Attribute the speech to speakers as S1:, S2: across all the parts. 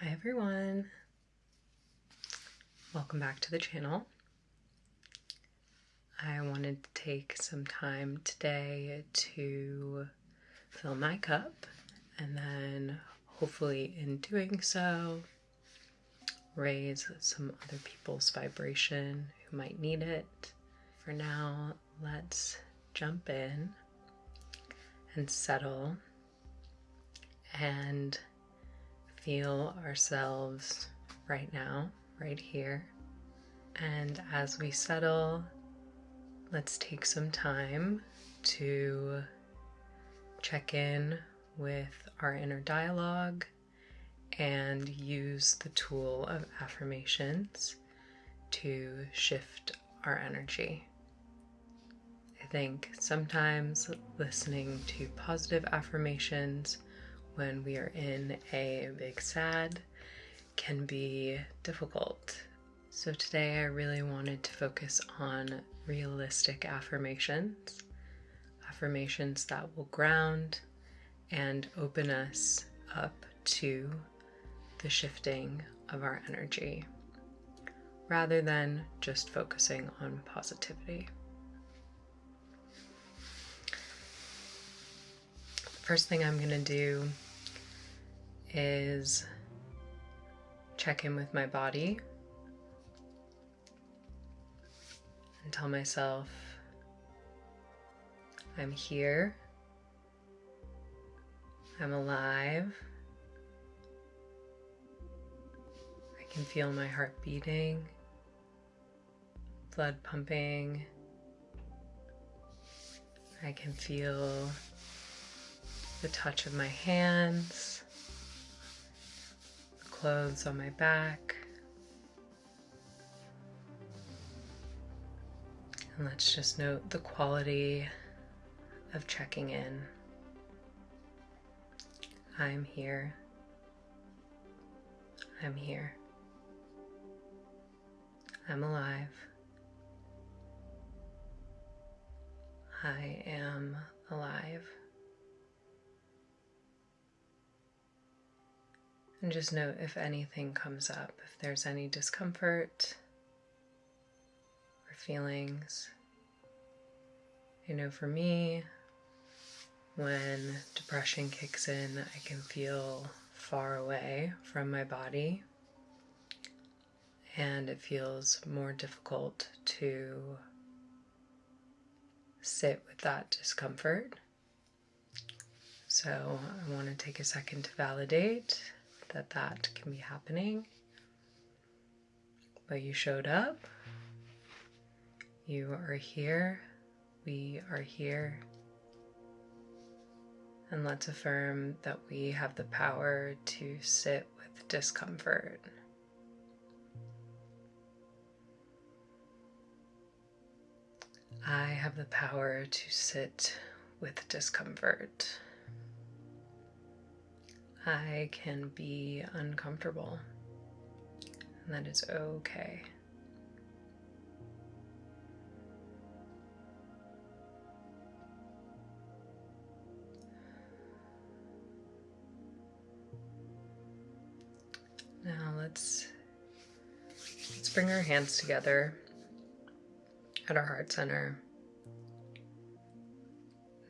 S1: Hi everyone. Welcome back to the channel. I wanted to take some time today to fill my cup and then hopefully in doing so raise some other people's vibration who might need it. For now, let's jump in and settle and feel ourselves right now, right here. And as we settle, let's take some time to check in with our inner dialogue and use the tool of affirmations to shift our energy. I think sometimes listening to positive affirmations when we are in a big sad can be difficult. So today I really wanted to focus on realistic affirmations, affirmations that will ground and open us up to the shifting of our energy rather than just focusing on positivity. First thing I'm going to do is check in with my body and tell myself I'm here, I'm alive, I can feel my heart beating, blood pumping, I can feel the touch of my hands clothes on my back. And let's just note the quality of checking in. I'm here. I'm here. I'm alive. I am And just note if anything comes up, if there's any discomfort or feelings. You know, for me, when depression kicks in, I can feel far away from my body, and it feels more difficult to sit with that discomfort. So, I want to take a second to validate that that can be happening. But you showed up. You are here. We are here. And let's affirm that we have the power to sit with discomfort. I have the power to sit with discomfort. I can be uncomfortable, and that is okay. Now let's let's bring our hands together at our heart center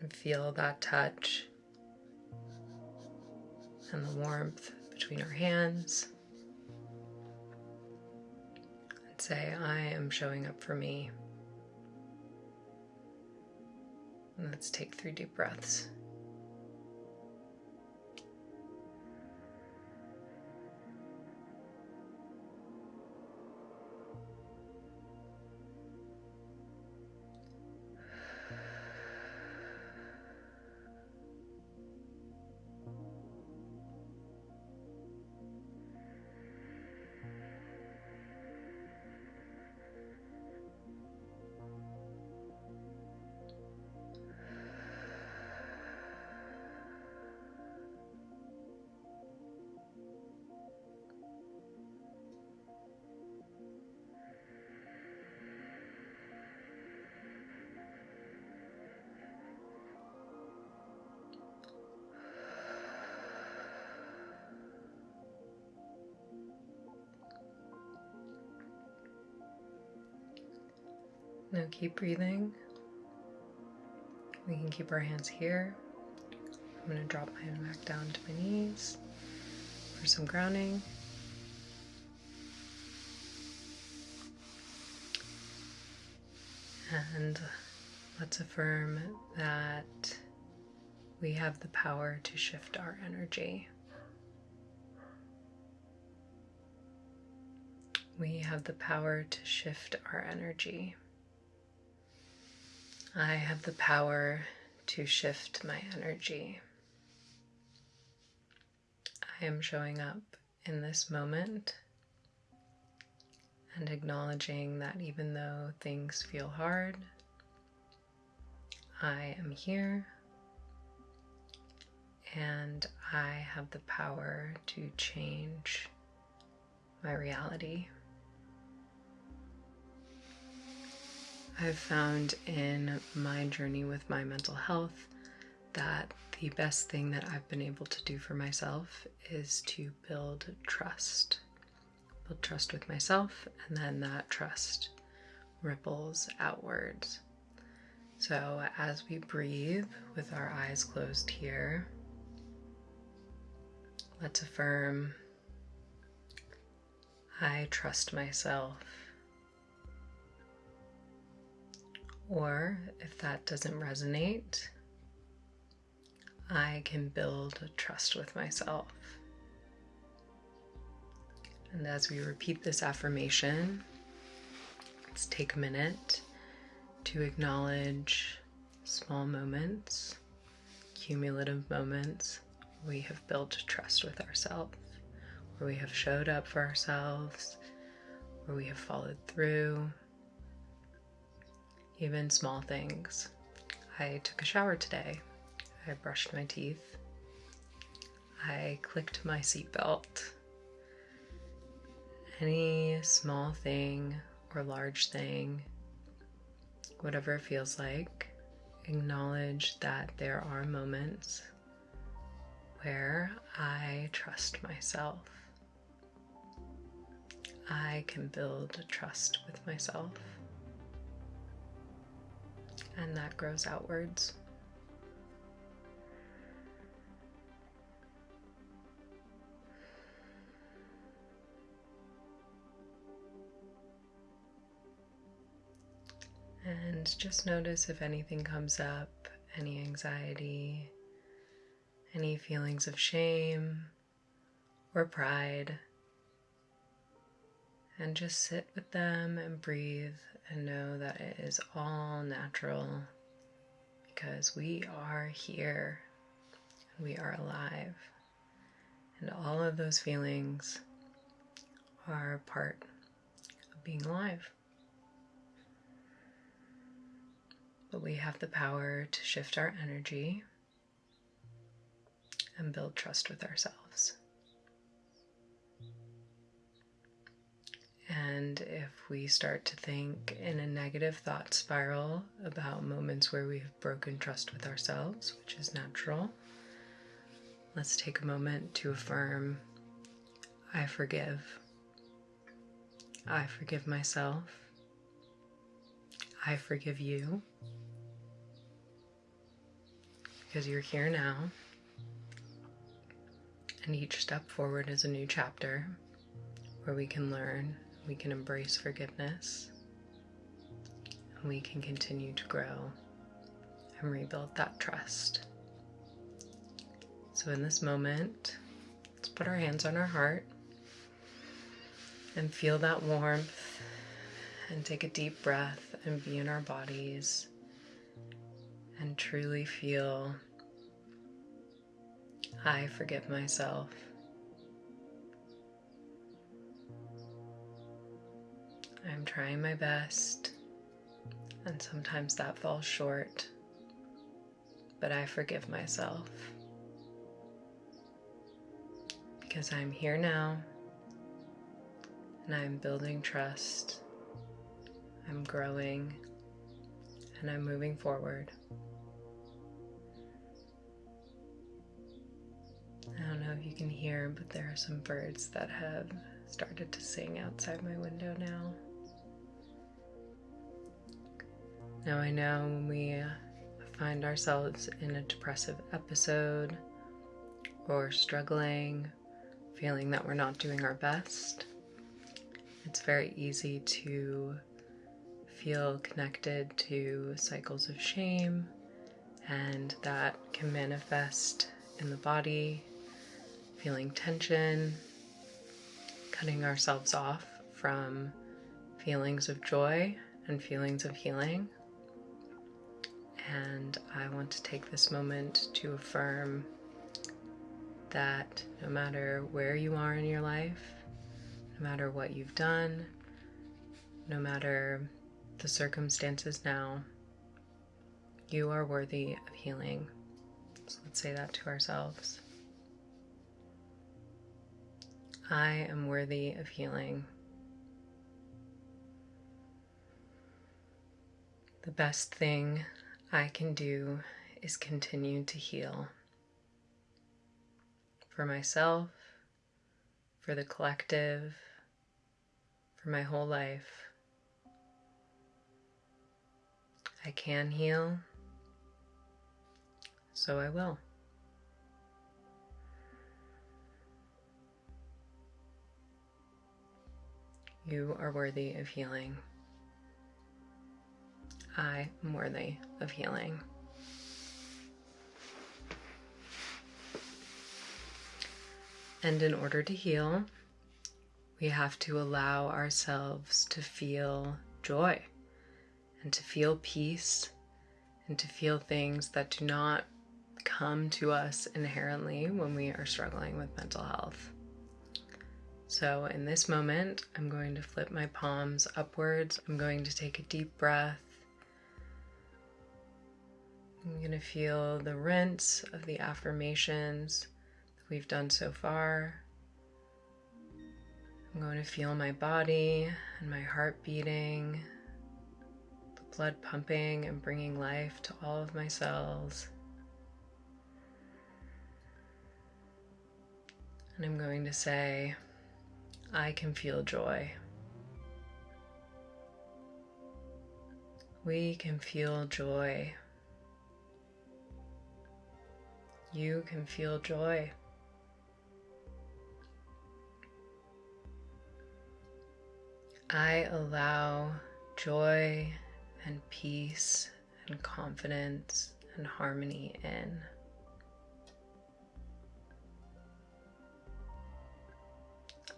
S1: and feel that touch and the warmth between our hands. And say, I am showing up for me. And let's take three deep breaths. Now keep breathing. We can keep our hands here. I'm going to drop my hand back down to my knees for some grounding. And let's affirm that we have the power to shift our energy. We have the power to shift our energy. I have the power to shift my energy. I am showing up in this moment and acknowledging that even though things feel hard, I am here and I have the power to change my reality. I've found in my journey with my mental health that the best thing that I've been able to do for myself is to build trust. Build trust with myself, and then that trust ripples outwards. So, as we breathe with our eyes closed here, let's affirm I trust myself. Or if that doesn't resonate, I can build trust with myself. And as we repeat this affirmation, let's take a minute to acknowledge small moments, cumulative moments we have built trust with ourselves, where we have showed up for ourselves, where we have followed through, even small things. I took a shower today I brushed my teeth. I clicked my seatbelt. Any small thing or large thing, whatever it feels like, acknowledge that there are moments where I trust myself. I can build trust with myself. And that grows outwards. And just notice if anything comes up, any anxiety, any feelings of shame or pride. And just sit with them and breathe and know that it is all natural because we are here and we are alive. And all of those feelings are part of being alive. but we have the power to shift our energy and build trust with ourselves. And if we start to think in a negative thought spiral about moments where we have broken trust with ourselves, which is natural, let's take a moment to affirm I forgive. I forgive myself. I forgive you because you're here now. And each step forward is a new chapter where we can learn, we can embrace forgiveness, and we can continue to grow and rebuild that trust. So, in this moment, let's put our hands on our heart and feel that warmth and take a deep breath and be in our bodies and truly feel I forgive myself. I'm trying my best, and sometimes that falls short, but I forgive myself because I'm here now and I'm building trust, I'm growing, and I'm moving forward. I don't know if you can hear, but there are some birds that have started to sing outside my window now. Now, I know when we uh, find ourselves in a depressive episode or struggling, feeling that we're not doing our best, it's very easy to feel connected to cycles of shame, and that can manifest in the body, feeling tension, cutting ourselves off from feelings of joy and feelings of healing. And I want to take this moment to affirm that no matter where you are in your life, no matter what you've done, no matter the circumstances now, you are worthy of healing. So let's say that to ourselves. I am worthy of healing. The best thing I can do is continue to heal for myself, for the collective, for my whole life. I can heal, so I will. You are worthy of healing. I am worthy of healing. And in order to heal, we have to allow ourselves to feel joy and to feel peace and to feel things that do not come to us inherently when we are struggling with mental health. So, in this moment, I'm going to flip my palms upwards. I'm going to take a deep breath. I'm going to feel the rinse of the affirmations that we've done so far. I'm going to feel my body and my heart beating, the blood pumping and bringing life to all of my cells. And I'm going to say, I can feel joy. We can feel joy. You can feel joy. I allow joy and peace and confidence and harmony in.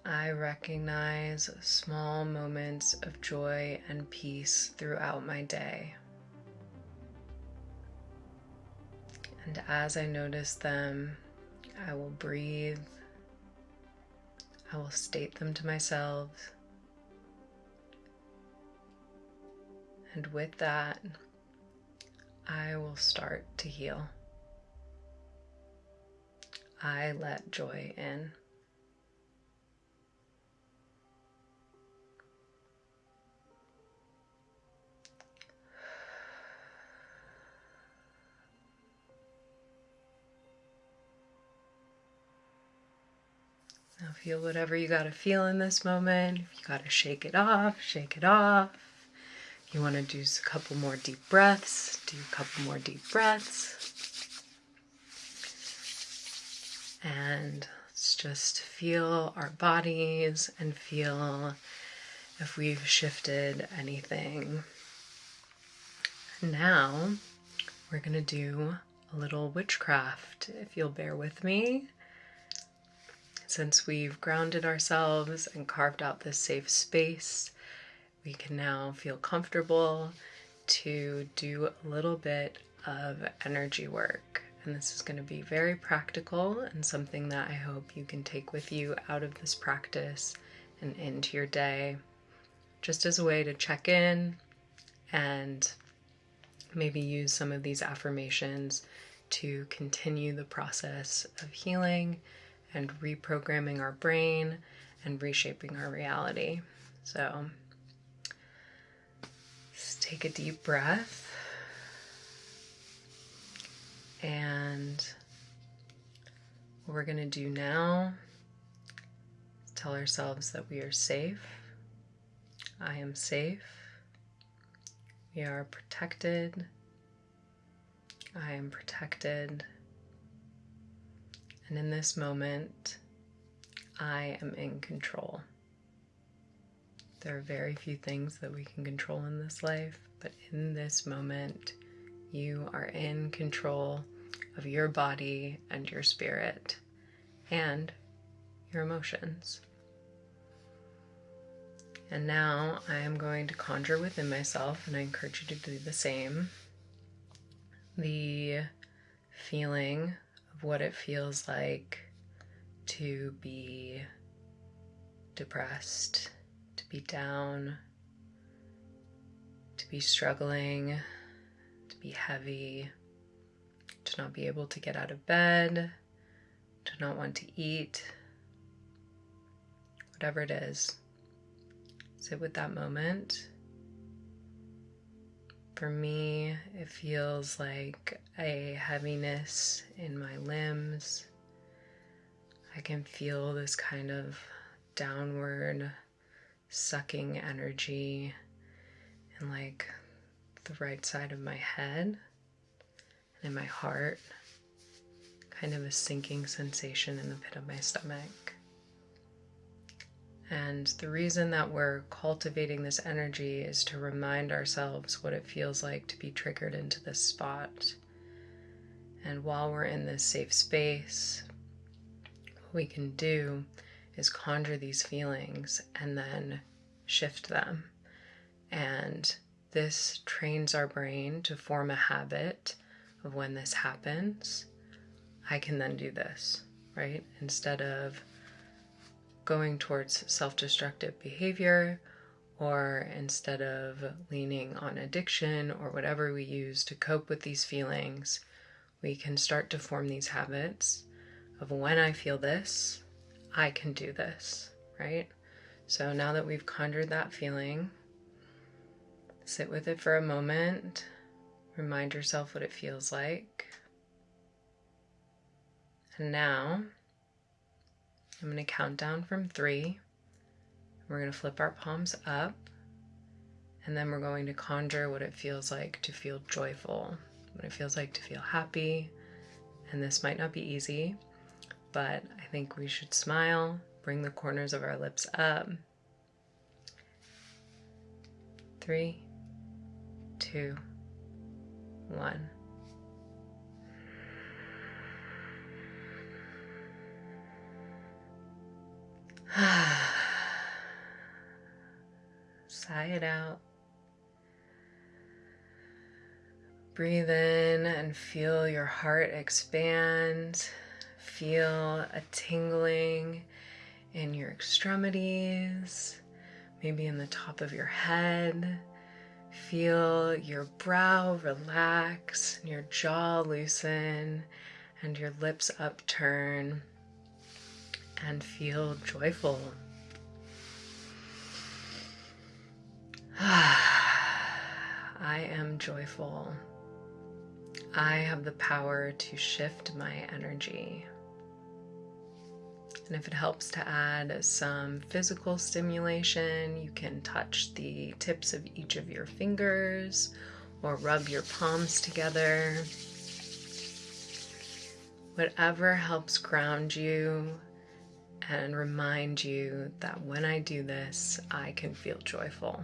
S1: I recognize small moments of joy and peace throughout my day. And as I notice them, I will breathe. I will state them to myself. And with that, I will start to heal. I let joy in. Now feel whatever you got to feel in this moment. If you got to shake it off, shake it off. You want to do a couple more deep breaths, do a couple more deep breaths. And let's just feel our bodies and feel if we've shifted anything. Now we're going to do a little witchcraft. If you'll bear with me, since we've grounded ourselves and carved out this safe space, we can now feel comfortable to do a little bit of energy work. And this is going to be very practical and something that I hope you can take with you out of this practice and into your day, just as a way to check in and maybe use some of these affirmations to continue the process of healing and reprogramming our brain and reshaping our reality. So, just take a deep breath and what we're going to do now is tell ourselves that we are safe. I am safe. We are protected. I am protected. And in this moment, I am in control. There are very few things that we can control in this life, but in this moment, you are in control of your body and your spirit and your emotions. And now I am going to conjure within myself, and I encourage you to do the same, the feeling what it feels like to be depressed, to be down, to be struggling, to be heavy, to not be able to get out of bed, to not want to eat, whatever it is. Sit with that moment. For me, it feels like a heaviness in my limbs. I can feel this kind of downward sucking energy in like the right side of my head and in my heart. Kind of a sinking sensation in the pit of my stomach. And the reason that we're cultivating this energy is to remind ourselves what it feels like to be triggered into this spot. And while we're in this safe space, what we can do is conjure these feelings and then shift them. And this trains our brain to form a habit of when this happens, I can then do this, right? Instead of going towards self destructive behavior or instead of leaning on addiction or whatever we use to cope with these feelings, we can start to form these habits of when I feel this, I can do this, right? So now that we've conjured that feeling, sit with it for a moment, remind yourself what it feels like. And now I'm going to count down from three. We're going to flip our palms up. And then we're going to conjure what it feels like to feel joyful, what it feels like to feel happy. And this might not be easy, but I think we should smile, bring the corners of our lips up. Three, two, one. Sigh it out. Breathe in and feel your heart expand. Feel a tingling in your extremities, maybe in the top of your head. Feel your brow relax your jaw loosen and your lips upturn and feel joyful. I am joyful. I have the power to shift my energy. And if it helps to add some physical stimulation, you can touch the tips of each of your fingers or rub your palms together. Whatever helps ground you and remind you that when I do this, I can feel joyful.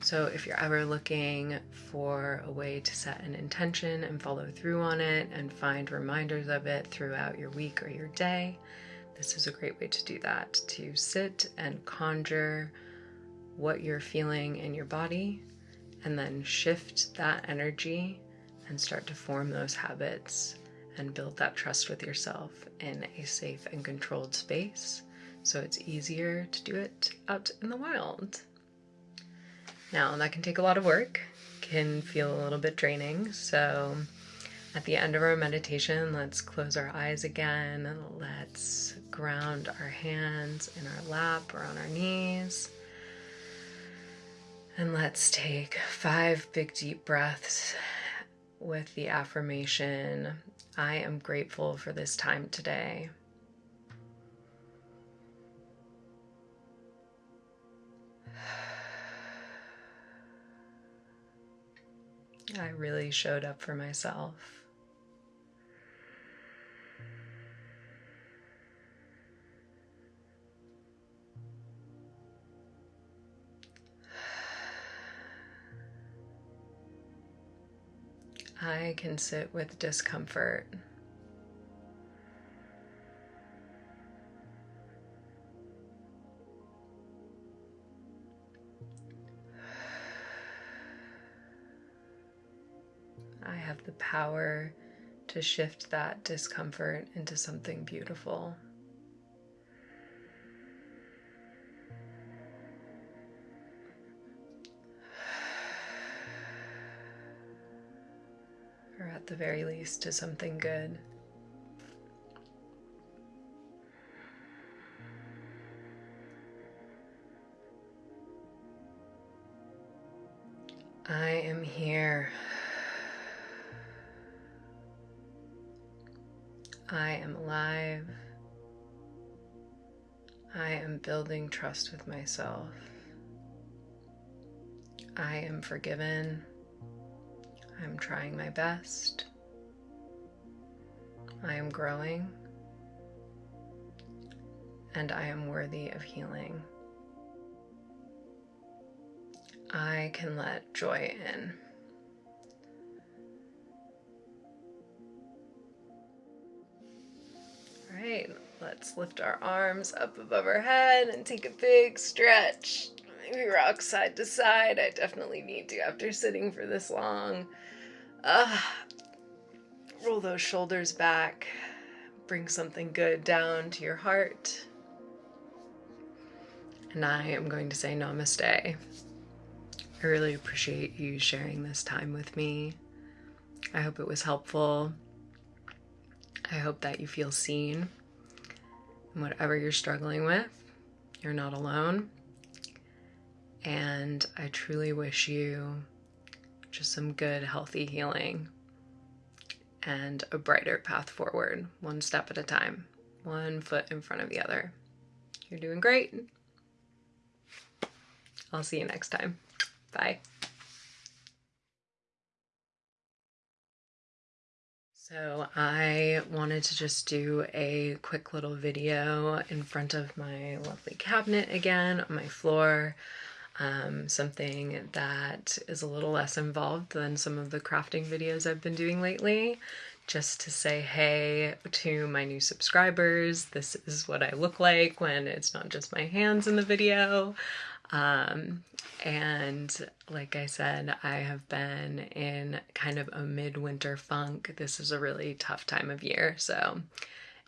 S1: So, if you're ever looking for a way to set an intention and follow through on it and find reminders of it throughout your week or your day, this is a great way to do that. To sit and conjure what you're feeling in your body and then shift that energy and start to form those habits and build that trust with yourself in a safe and controlled space so it's easier to do it out in the wild. Now, that can take a lot of work, can feel a little bit draining. So, at the end of our meditation, let's close our eyes again. Let's ground our hands in our lap or on our knees. And let's take five big deep breaths with the affirmation I am grateful for this time today. I really showed up for myself. I can sit with discomfort. I have the power to shift that discomfort into something beautiful. The very least, to something good. I am here. I am alive. I am building trust with myself. I am forgiven. I'm trying my best. I am growing. And I am worthy of healing. I can let joy in. All right, let's lift our arms up above our head and take a big stretch. Maybe rock side to side. I definitely need to after sitting for this long. Uh, roll those shoulders back. Bring something good down to your heart. And I am going to say namaste. I really appreciate you sharing this time with me. I hope it was helpful. I hope that you feel seen. And whatever you're struggling with, you're not alone. And I truly wish you just some good, healthy healing and a brighter path forward, one step at a time, one foot in front of the other. You're doing great. I'll see you next time. Bye. So I wanted to just do a quick little video in front of my lovely cabinet again on my floor. Um, something that is a little less involved than some of the crafting videos I've been doing lately. Just to say hey to my new subscribers. This is what I look like when it's not just my hands in the video. Um, and like I said, I have been in kind of a midwinter funk. This is a really tough time of year. So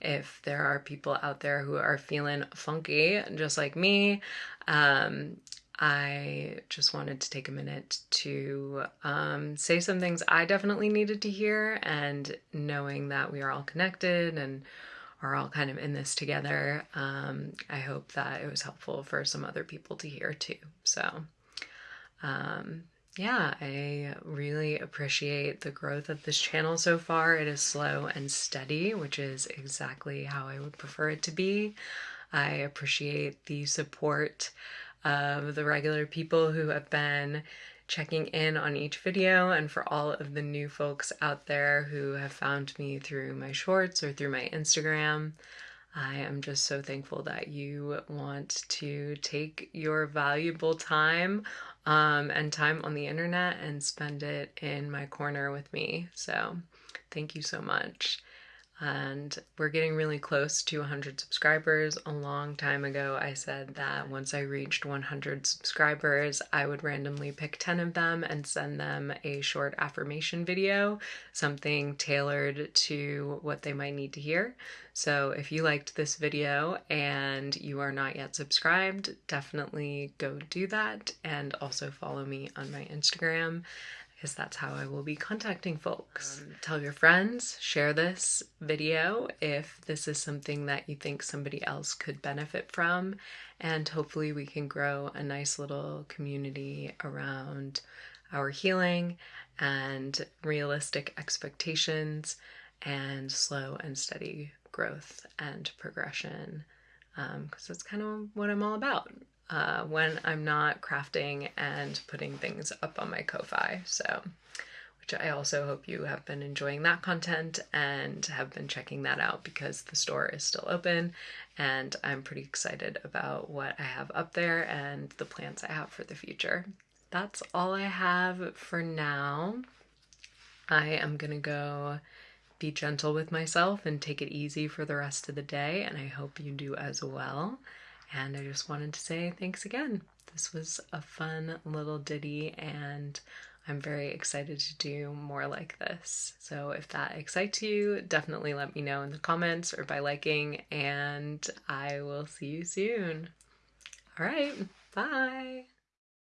S1: if there are people out there who are feeling funky, just like me, um, I just wanted to take a minute to um, say some things I definitely needed to hear, and knowing that we are all connected and are all kind of in this together, um, I hope that it was helpful for some other people to hear too. So, um, yeah, I really appreciate the growth of this channel so far. It is slow and steady, which is exactly how I would prefer it to be. I appreciate the support of the regular people who have been checking in on each video and for all of the new folks out there who have found me through my shorts or through my Instagram. I am just so thankful that you want to take your valuable time um, and time on the internet and spend it in my corner with me. So, thank you so much and we're getting really close to 100 subscribers. A long time ago, I said that once I reached 100 subscribers, I would randomly pick 10 of them and send them a short affirmation video, something tailored to what they might need to hear. So if you liked this video and you are not yet subscribed, definitely go do that and also follow me on my Instagram because that's how I will be contacting folks. Um, tell your friends, share this video if this is something that you think somebody else could benefit from, and hopefully we can grow a nice little community around our healing and realistic expectations and slow and steady growth and progression because um, that's kind of what I'm all about uh, when I'm not crafting and putting things up on my Ko-Fi. So which I also hope you have been enjoying that content and have been checking that out because the store is still open and I'm pretty excited about what I have up there and the plans I have for the future. That's all I have for now. I am gonna go be gentle with myself and take it easy for the rest of the day, and I hope you do as well. And I just wanted to say thanks again. This was a fun little ditty, and I'm very excited to do more like this. So if that excites you, definitely let me know in the comments or by liking, and I will see you soon. All right, bye.